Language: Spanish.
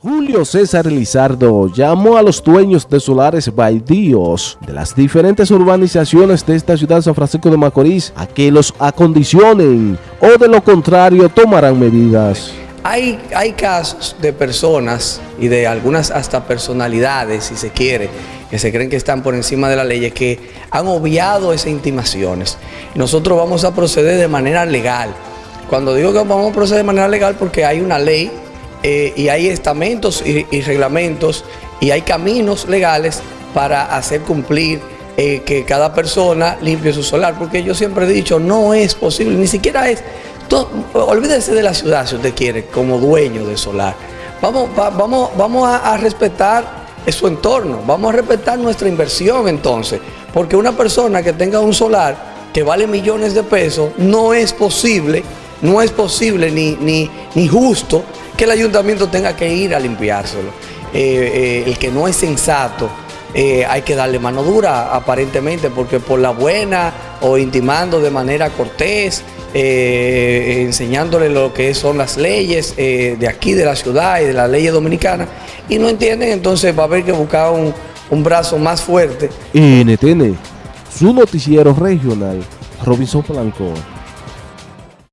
Julio César Lizardo llamó a los dueños de solares baldíos de las diferentes urbanizaciones de esta ciudad San Francisco de Macorís a que los acondicionen o de lo contrario tomarán medidas. Hay, hay casos de personas y de algunas hasta personalidades, si se quiere, que se creen que están por encima de la ley, que han obviado esas intimaciones. Nosotros vamos a proceder de manera legal. Cuando digo que vamos a proceder de manera legal porque hay una ley eh, y hay estamentos y, reglamentos y hay caminos legales para hacer cumplir eh, que cada persona limpie su solar, porque yo siempre he dicho, no es posible, ni siquiera es, olvídese de la ciudad si usted quiere, como dueño de solar. Vamos, vamos, vamos a, a respetar su entorno, vamos a respetar nuestra inversión entonces, porque una persona que tenga un solar que vale millones de pesos, no es posible, no es posible ni, ni, ni justo que el ayuntamiento tenga que ir a limpiárselo. Eh, eh, el que no es sensato, eh, hay que darle mano dura aparentemente porque por la buena o intimando de manera cortés, enseñándole lo que son las leyes de aquí de la ciudad y de las leyes dominicanas y no entienden, entonces va a haber que buscar un, brazo más fuerte. NTN, su noticiero regional, Robinson Blanco.